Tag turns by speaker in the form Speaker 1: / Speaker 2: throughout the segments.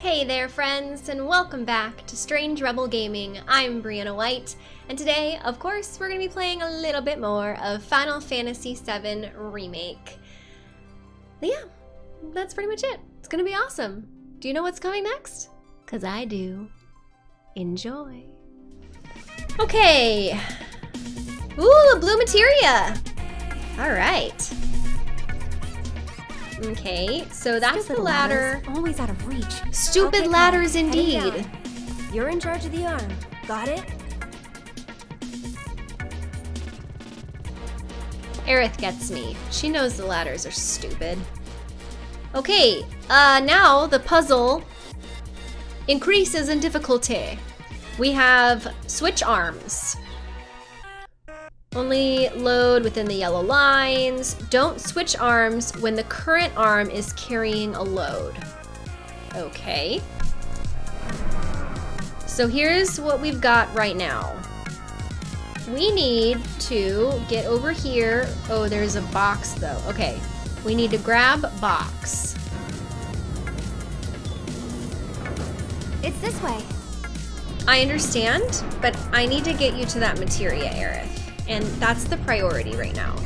Speaker 1: Hey there friends, and welcome back to Strange Rebel Gaming. I'm Briana White, and today, of course, we're going to be playing a little bit more of Final Fantasy VII Remake. Yeah, that's pretty much it. It's going to be awesome. Do you know what's coming next? Because I do. Enjoy. Okay. Ooh, a blue materia! Alright. Okay, so that's
Speaker 2: Stupid
Speaker 1: the ladder.
Speaker 2: Always out of reach.
Speaker 1: Stupid
Speaker 2: Okay,
Speaker 1: ladders
Speaker 2: heading
Speaker 1: indeed.
Speaker 2: You're in charge of the arm. Got it?
Speaker 1: Aerith gets me. She knows the ladders are stupid. Okay, uh, now the puzzle increases in difficulty. We have switch arms. Only load within the yellow lines. Don't switch arms when the current arm is carrying a load. Okay. So here's what we've got right now. We need to get over here. Oh, there's a box though. Okay. We need to grab box.
Speaker 2: It's this way.
Speaker 1: I understand, but I need to get you to that materia, Aerith. And that's the priority right now.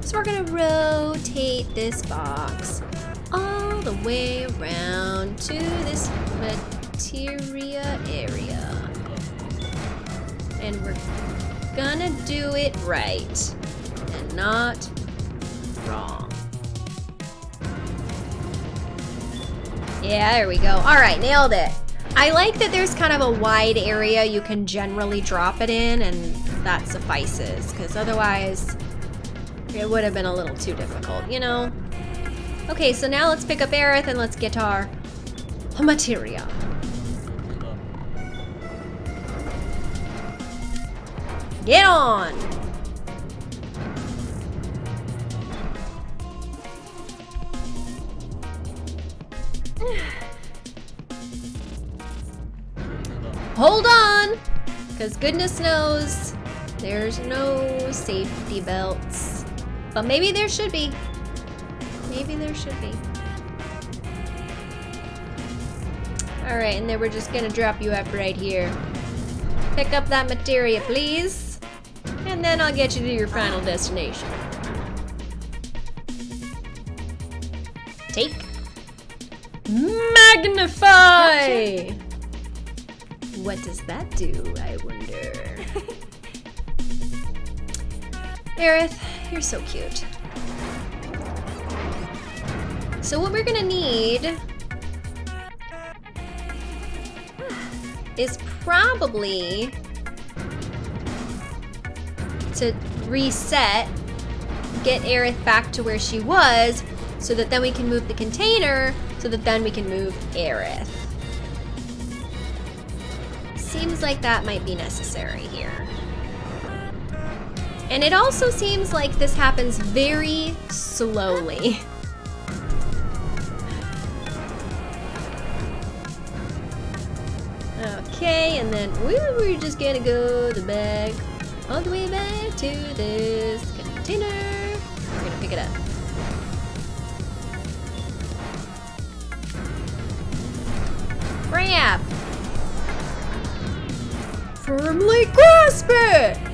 Speaker 1: So we're gonna rotate this box all the way around to this materia area. And we're gonna do it right and not wrong. Yeah, there we go. All right, nailed it. I like that there's kind of a wide area you can generally drop it in and that suffices because otherwise it would have been a little too difficult, you know? Okay, so now let's pick up Aerith and let's get our materia. Get on! Hold on! Because goodness knows there's no safety belts. But maybe there should be. Maybe there should be. Alright, and then we're just gonna drop you up right here. Pick up that materia, please. And then I'll get you to your final destination. Take. Magnify! What does that do, I wonder? Aerith, you're so cute. So what we're gonna need is probably to reset, get Aerith back to where she was, so that then we can move the container, so that then we can move Aerith. Seems like that might be necessary here. And it also seems like this happens very slowly. Okay, and then we we're just gonna go the back, all the way back to this container. We're gonna pick it up. Grab! Firmly grasp it!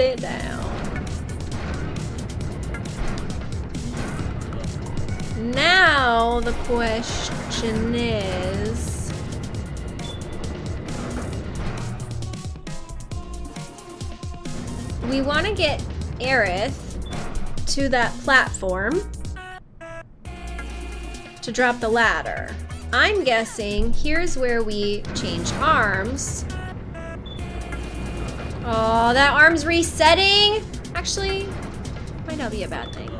Speaker 1: It down. Now the question is... We want to get Aerith to that platform to drop the ladder. I'm guessing here's where we change arms. Oh, that arm's resetting? Actually, might not be a bad thing.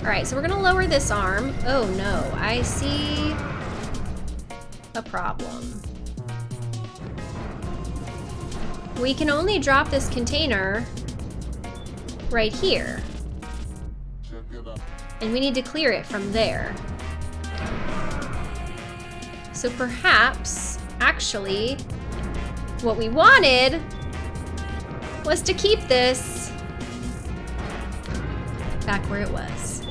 Speaker 1: All right, so we're gonna lower this arm. Oh no, I see a problem. We can only drop this container right here. And we need to clear it from there. So perhaps, actually, what we wanted was to keep this back where it was.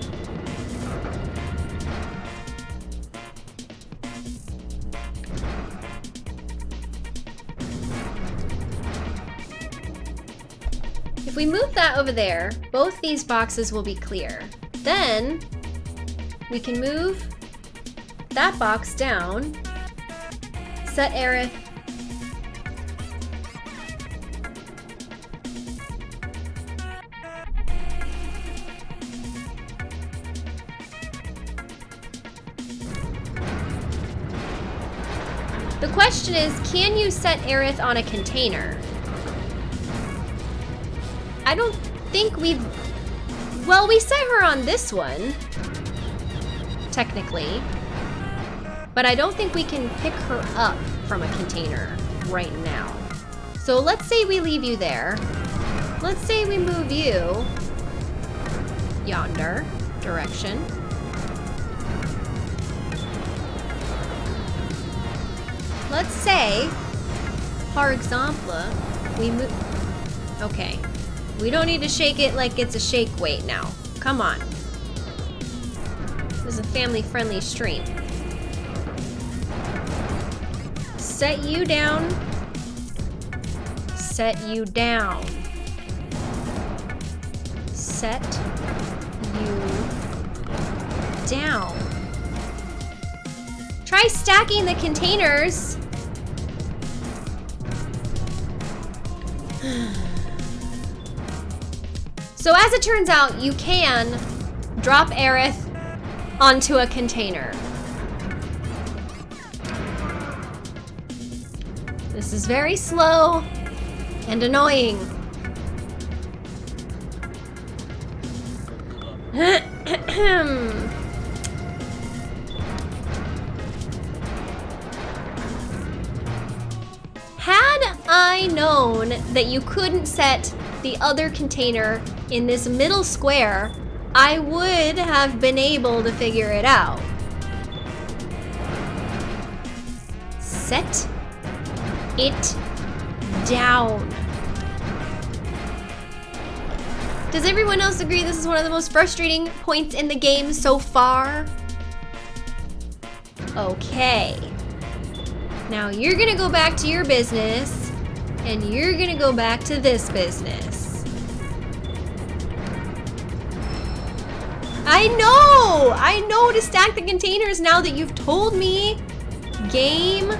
Speaker 1: If we move that over there, both these boxes will be clear. Then we can move that box down, set Aerith The question is, can you set Aerith on a container? I don't think we've... Well, we set her on this one, technically. But I don't think we can pick her up from a container right now. So let's say we leave you there. Let's say we move you yonder direction. Let's say, par exemple, we move... Okay. We don't need to shake it like it's a shake weight now. Come on. This is a family-friendly stream. Set you down. Set you down. Set you down. Try stacking the containers. so as it turns out, you can drop Aerith onto a container. This is very slow and annoying. that you couldn't set the other container in this middle square, I would have been able to figure it out. Set it down. Does everyone else agree this is one of the most frustrating points in the game so far? Okay. Now you're gonna go back to your business, and you're gonna go back to this business. I know! I know to stack the containers now that you've told me. Game.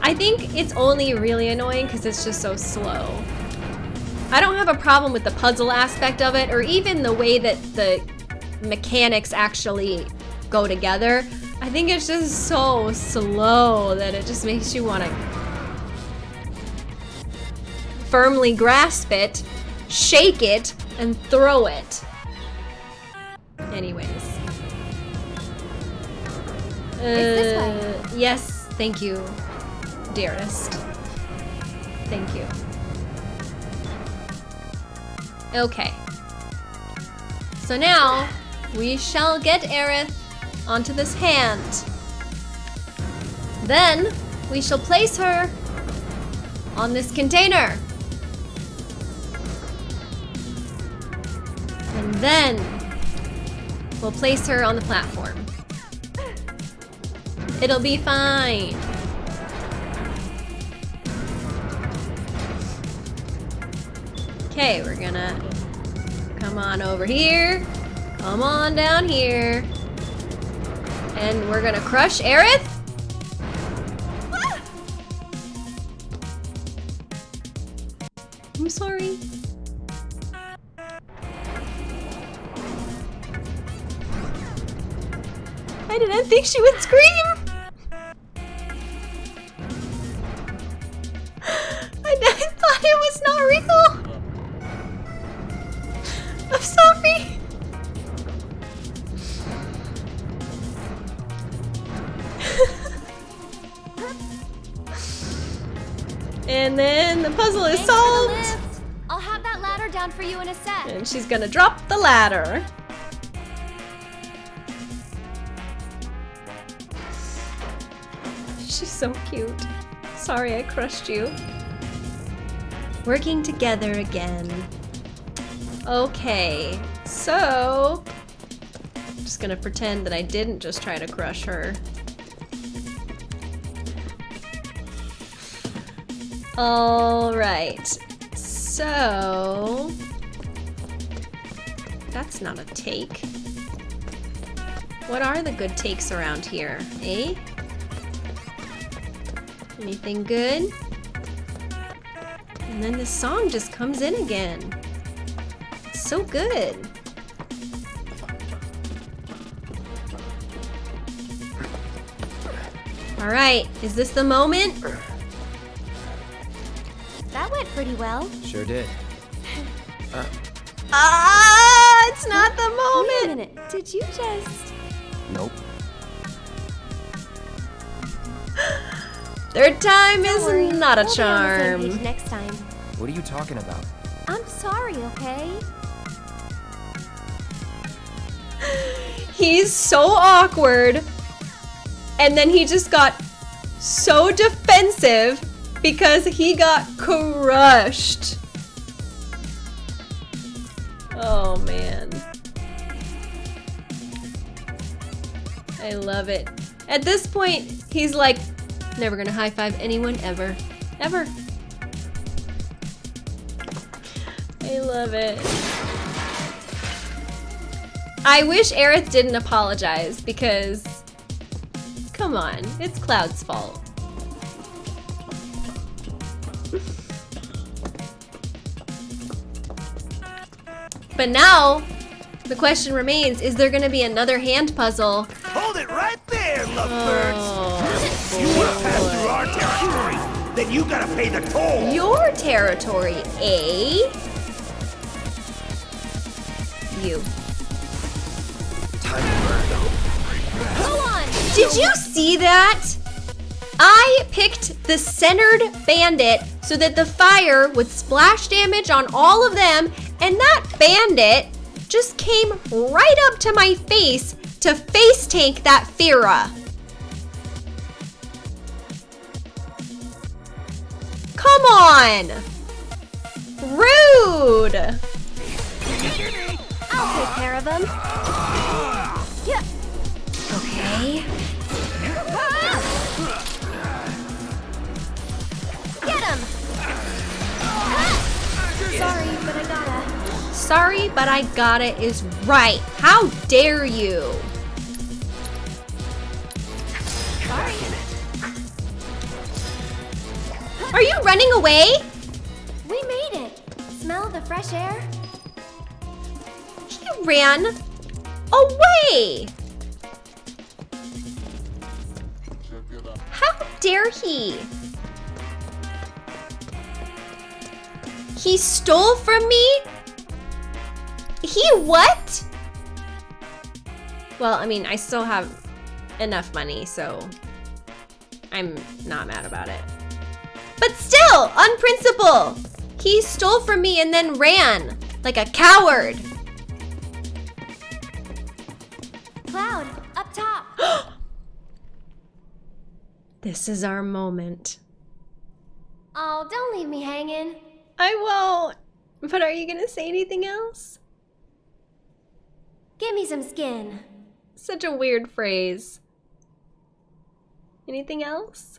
Speaker 1: I think it's only really annoying because it's just so slow. I don't have a problem with the puzzle aspect of it or even the way that the mechanics actually go together. I think it's just so slow that it just makes you want to firmly grasp it, shake it, and throw it. Anyways. Uh, Yes, thank you, dearest. Thank you. Okay. So now, we shall get Aerith onto this hand. Then, we shall place her on this container. And then, we'll place her on the platform. It'll be fine. Okay, we're gonna come on over here. Come on down here. And we're gonna crush Aerith. I'm sorry. I didn't think she would scream. Gonna drop the ladder. She's so cute. Sorry I crushed you. Working together again. Okay, so... I'm just gonna pretend that I didn't just try to crush her. Alright, so... That's not a take. What are the good takes around here, eh? Anything good? And then the song just comes in again. It's so good. All right, is this the moment?
Speaker 2: That went pretty well.
Speaker 3: Sure did.
Speaker 1: Ah, it's not the
Speaker 2: Wait a
Speaker 1: moment.
Speaker 2: minute. Did you just...
Speaker 3: Nope.
Speaker 1: Third time
Speaker 2: Don't worry,
Speaker 1: is not a
Speaker 2: we'll be on the same
Speaker 1: charm.
Speaker 2: next time.
Speaker 3: What are you talking about?
Speaker 2: I'm sorry, okay?
Speaker 1: He's so awkward. And then he just got so defensive because he got crushed. Oh man. I love it. At this point, he's like, never gonna high five anyone ever. Ever. I love it. I wish Aerith didn't apologize because, come on, it's Cloud's fault. But now, the question remains, is there gonna be another hand puzzle?
Speaker 4: Hold it right there, lovebirds.
Speaker 1: Oh,
Speaker 4: you want to pass through our territory, then you gotta pay the toll.
Speaker 1: Your territory, eh? You.
Speaker 3: Time to burn.
Speaker 2: Go on!
Speaker 1: Did you see that? I picked the centered bandit so that the fire would splash damage on all of them, and that bandit just came right up to my face to face tank that Fira. Come on! Rude!
Speaker 2: I'll take care of him. Yeah.
Speaker 1: Okay.
Speaker 2: Get him! Sorry, but I gotta.
Speaker 1: Sorry, but I got it is right. How dare you?
Speaker 2: Sorry.
Speaker 1: Are you running away?
Speaker 2: We made it. Smell the fresh air?
Speaker 1: He ran away. How dare he? He stole from me? He what? Well, I mean, I still have enough money, so I'm not mad about it. But still, on principle, he stole from me and then ran like a coward.
Speaker 2: Cloud, up top.
Speaker 1: This is our moment.
Speaker 2: Oh, don't leave me hanging.
Speaker 1: I won't. But are you gonna say anything else?
Speaker 2: Give me some skin.
Speaker 1: Such a weird phrase. Anything else?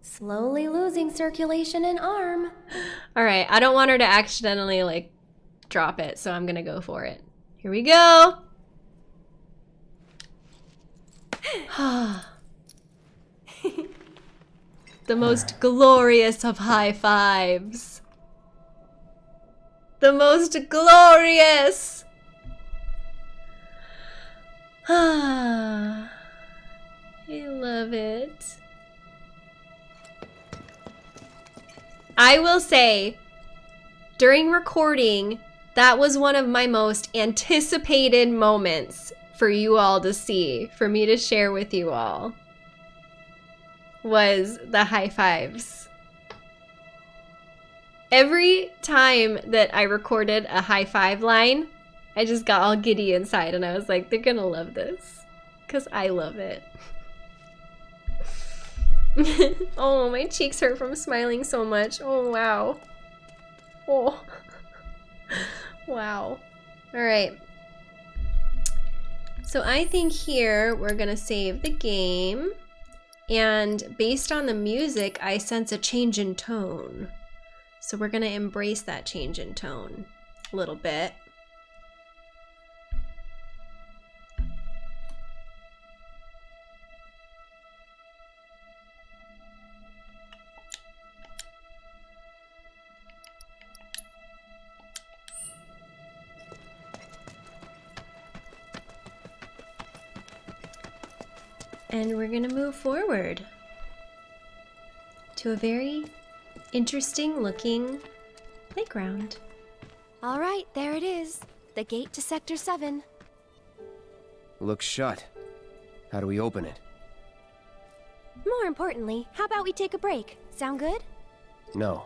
Speaker 2: Slowly losing circulation in arm.
Speaker 1: All right, I don't want her to accidentally like drop it, so I'm gonna go for it. Here we go. the most glorious of high fives. The most glorious. I love it. I will say, during recording, that was one of my most anticipated moments for you all to see, for me to share with you all, was the high fives. Every time that I recorded a high five line, I just got all giddy inside and I was like, they're gonna love this. Because I love it. oh, my cheeks hurt from smiling so much. Oh, wow. Oh. wow. All right. So I think here we're to save the game. And based on the music, I sense a change in tone. So we're to embrace that change in tone a little bit. And we're gonna move forward to a very interesting looking playground.
Speaker 2: All right, there it is. The gate to Sector 7.
Speaker 3: Looks shut. How do we open it?
Speaker 2: More importantly, how about we take a break? Sound good?
Speaker 3: No.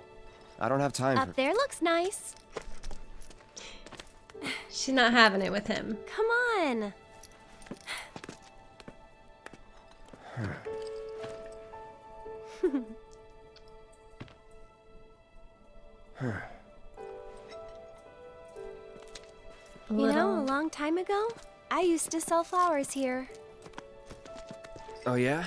Speaker 3: I don't have time
Speaker 2: Up
Speaker 3: for...
Speaker 2: there looks nice.
Speaker 1: She's not having it with him.
Speaker 2: Come on.
Speaker 1: A
Speaker 2: You know, a long time ago, I used to sell flowers here.
Speaker 3: Oh, yeah?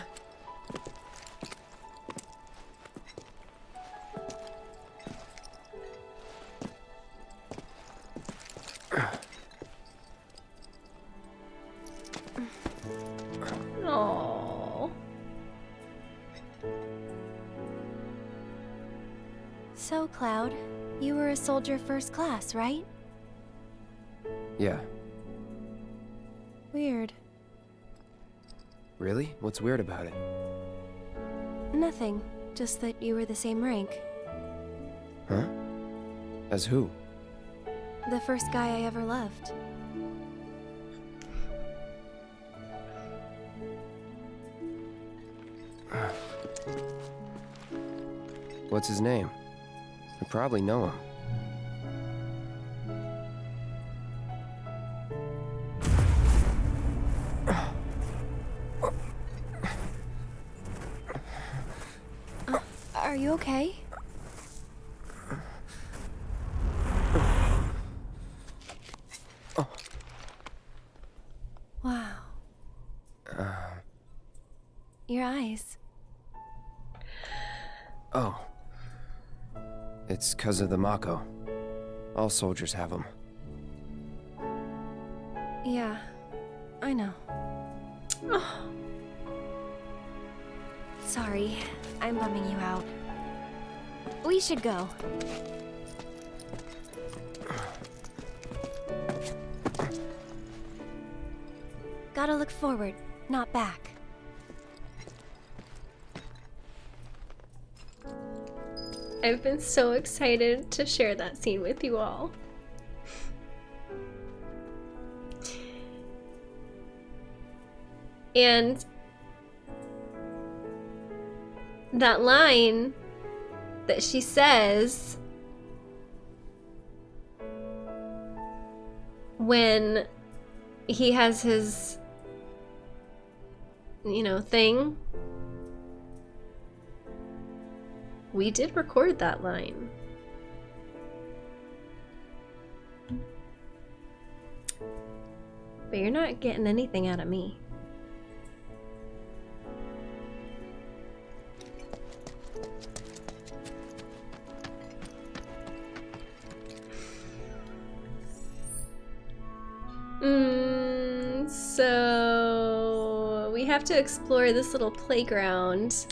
Speaker 2: So, Cloud, you were a soldier first class, right?
Speaker 3: Yeah.
Speaker 2: Weird.
Speaker 3: Really? What's weird about it?
Speaker 2: Nothing. Just that you were the same rank.
Speaker 3: Huh? As who?
Speaker 2: The first guy I ever loved.
Speaker 3: What's his name? I probably know him.
Speaker 2: Are you okay? Wow. Uh. Your eyes.
Speaker 3: Oh. It's because of the Mako. All soldiers have them.
Speaker 2: Yeah, I know. Sorry, I'm bumming you out. We should go. Gotta look forward, not back.
Speaker 1: I've been so excited to share that scene with you all. And that line that she says when he has his you know thing we did record that line but you're not getting anything out of me Mm, so we have to explore this little playground.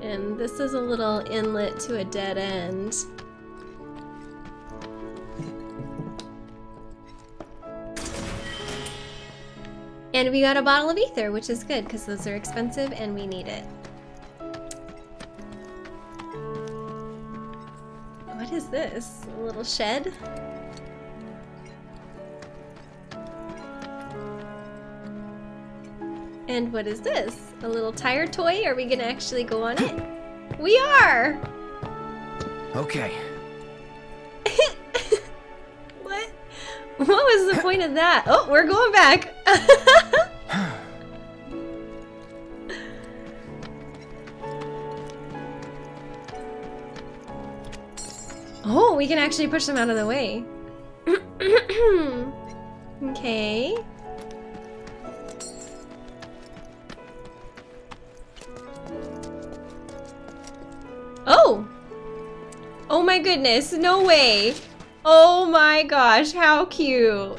Speaker 1: And this is a little inlet to a dead end. And we got a bottle of ether, which is good because those are expensive and we need it. What is this? A little shed? And what is this? A little tire toy? Are we gonna actually go on it? We are!
Speaker 3: Okay.
Speaker 1: What? What was the point of that? Oh, we're going back. Oh, we can actually push them out of the way. okay. Goodness, no way! Oh my gosh, how cute!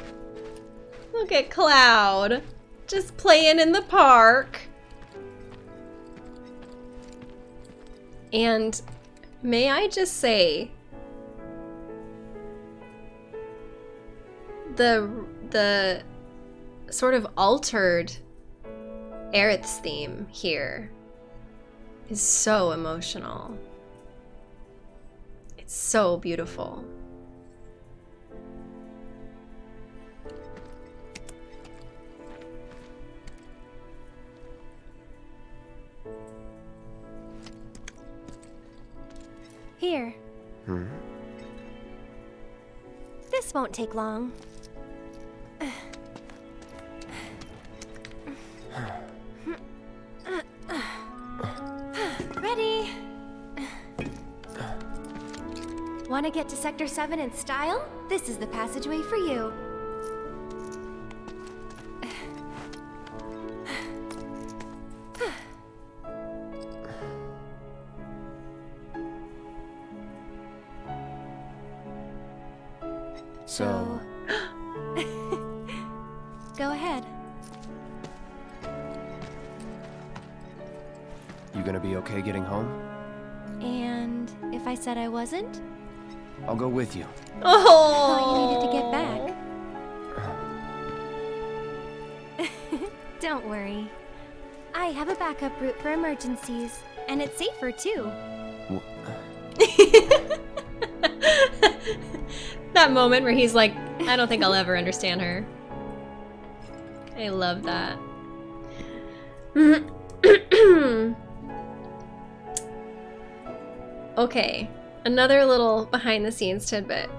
Speaker 1: Look at Cloud. Just playing in the park. And may I just say, the the sort of altered Aerith's theme here is so emotional. So beautiful.
Speaker 2: Here.
Speaker 3: Hmm?
Speaker 2: This won't take long. Want to get to Sector 7 in style? This is the passageway for you.
Speaker 3: So,
Speaker 2: Go ahead.
Speaker 3: you gonna be okay getting home?
Speaker 2: And if I said I wasn't?
Speaker 3: I'll go with you.
Speaker 2: Thought you
Speaker 1: Oh,
Speaker 2: needed to get back. Don't worry. I have a backup route for emergencies, and it's safer too.
Speaker 1: That moment where he's like, I don't think I'll ever understand her. I love that. okay, another little behind the scenes tidbit.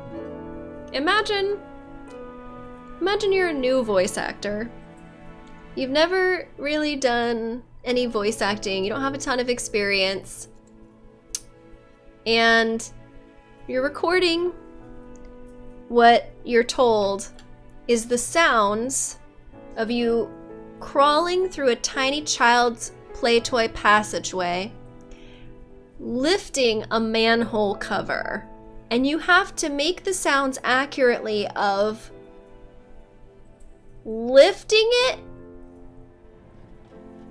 Speaker 1: Imagine imagine you're a new voice actor. You've never really done any voice acting. You don't have a ton of experience. And you're recording what you're told is the sounds of you crawling through a tiny child's play toy passageway, lifting a manhole cover, and you have to make the sounds accurately of lifting it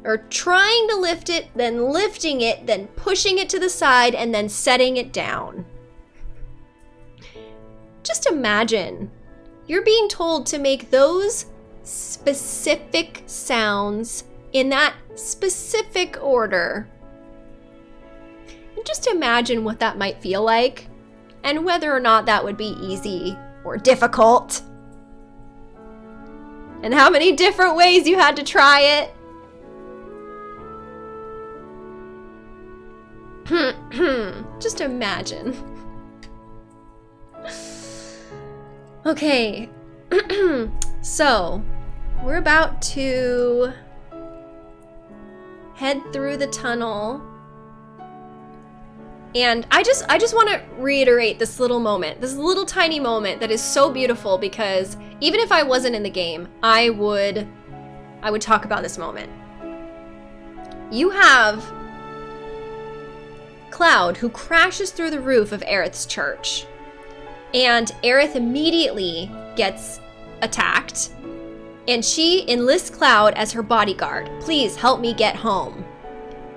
Speaker 1: or trying to lift it, then lifting it, then pushing it to the side, and then setting it down. Just imagine you're being told to make those specific sounds in that specific order. Just imagine what that might feel like and whether or not that would be easy or difficult. And how many different ways you had to try it. Just imagine. Okay, so we're about to head through the tunnel. And I just I just want to reiterate this little moment, this little tiny moment that is so beautiful because even if I wasn't in the game, I would I would talk about this moment. You have Cloud who crashes through the roof of Aerith's church. And Aerith immediately gets attacked. And she enlists Cloud as her bodyguard. Please help me get home.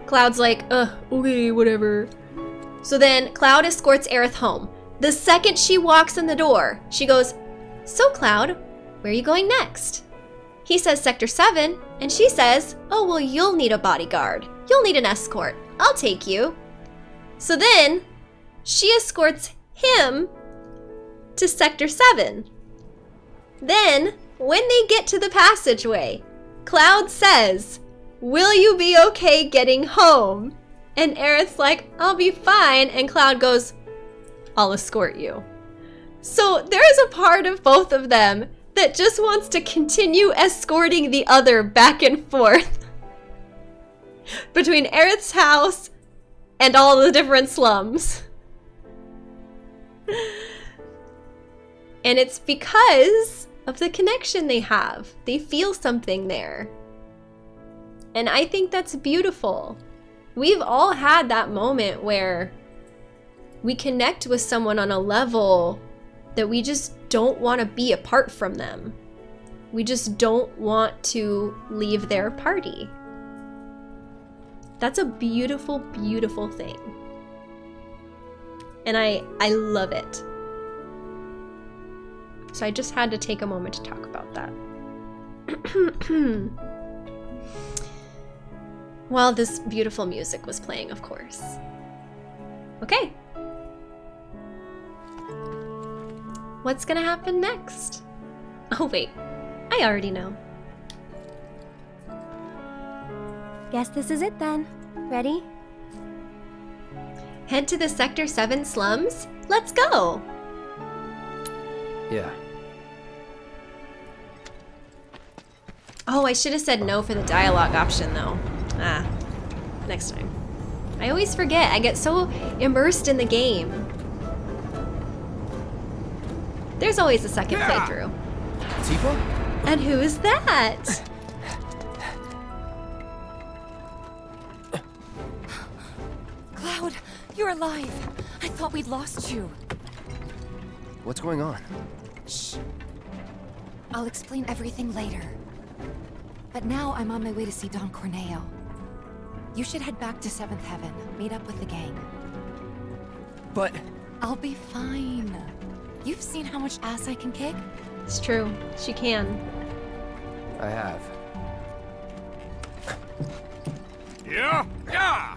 Speaker 1: Cloud's like, uh, okay, whatever. So then Cloud escorts Aerith home. The second she walks in the door, she goes, So, Cloud, where are you going next? He says Sector 7, and she says, Oh, well, you'll need a bodyguard. You'll need an escort. I'll take you. So then she escorts him to Sector 7. Then, when they get to the passageway, Cloud says, Will you be okay getting home? And Aerith's like, I'll be fine. And Cloud goes, I'll escort you. So there is a part of both of them that just wants to continue escorting the other back and forth between Aerith's house and all the different slums. And it's because of the connection they have. They feel something there. And I think that's beautiful. We've all had that moment where we connect with someone on a level that we just don't want to be apart from them. We just don't want to leave their party. That's a beautiful, beautiful thing. And I I love it. So I just had to take a moment to talk about that. While this beautiful music was playing, of course. Okay. What's gonna happen next? Oh wait, I already know.
Speaker 2: Guess this is it then. Ready?
Speaker 1: Head to the Sector 7 slums? Let's go!
Speaker 3: Yeah.
Speaker 1: Oh, I should have said no for the dialogue option though. Ah, next time. I always forget. I get so immersed in the game. There's always a second playthrough.
Speaker 3: Tifa?
Speaker 1: And who is that?
Speaker 5: Cloud, you're alive. I thought we'd lost you.
Speaker 3: What's going on?
Speaker 5: Shh. I'll explain everything later. But now I'm on my way to see Don Corneo. You should head back to Seventh Heaven, meet up with the gang.
Speaker 3: But
Speaker 5: I'll be fine. You've seen how much ass I can kick?
Speaker 1: It's true. She can.
Speaker 3: I have.
Speaker 4: Yeah? Yeah!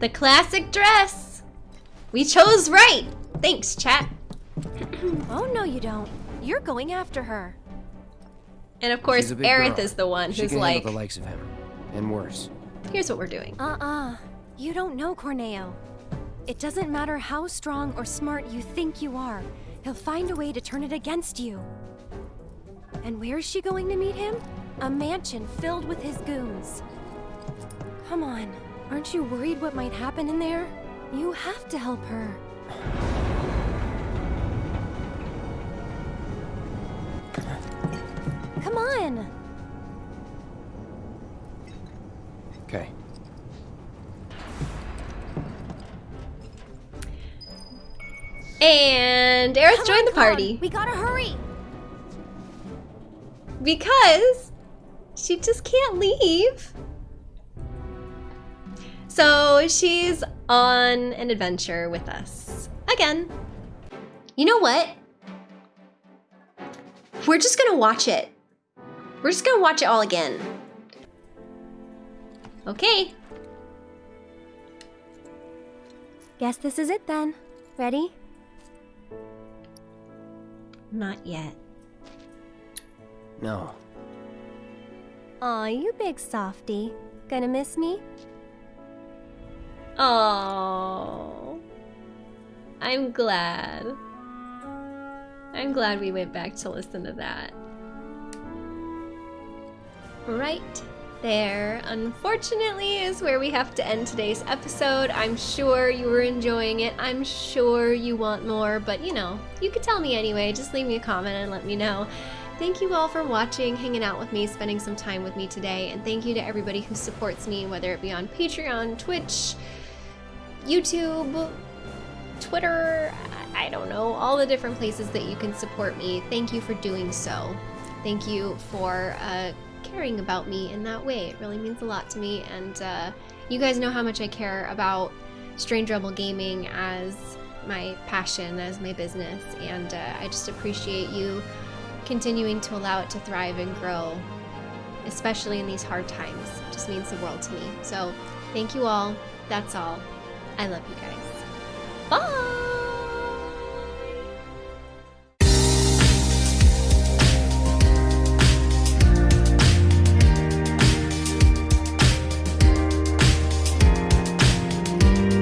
Speaker 1: The classic dress. We chose right. Thanks, chat.
Speaker 2: Oh, no, you don't. You're going after her.
Speaker 1: And of course,
Speaker 3: She's
Speaker 1: Aerith
Speaker 3: girl.
Speaker 1: is the one
Speaker 3: she
Speaker 1: who's
Speaker 3: can
Speaker 1: like,
Speaker 3: handle the likes of him, and worse.
Speaker 1: here's what we're doing.
Speaker 2: Uh-uh. You don't know Corneo. It doesn't matter how strong or smart you think you are. He'll find a way to turn it against you. And where's she going to meet him? A mansion filled with his goons. Come on. Aren't you worried what might happen in there? You have to help her.
Speaker 1: And Aerith
Speaker 2: Come
Speaker 1: joined
Speaker 2: on,
Speaker 1: the party
Speaker 2: We gotta hurry!
Speaker 1: because she just can't leave. So she's on an adventure with us again. You know what? We're just gonna watch it. We're just gonna watch it all again. Okay.
Speaker 2: Guess this is it then. Ready?
Speaker 1: Not yet.
Speaker 3: No.
Speaker 2: Aw, you big softy. Gonna miss me?
Speaker 1: Oh, I'm glad. I'm glad we went back to listen to that. Right there, unfortunately, is where we have to end today's episode. I'm sure you were enjoying it. I'm sure you want more, but you know, you could tell me anyway. Just leave me a comment and let me know. Thank you all for watching, hanging out with me, spending some time with me today, and thank you to everybody who supports me, whether it be on Patreon, Twitch, YouTube, Twitter, I don't know, all the different places that you can support me. Thank you for doing so. Thank you for uh, caring about me in that way. It really means a lot to me, and uh, you guys know how much I care about Strange Rebel Gaming as my passion, as my business, and uh, I just appreciate you continuing to allow it to thrive and grow, especially in these hard times. It just means the world to me. So, thank you all. That's all. I love you guys. Bye!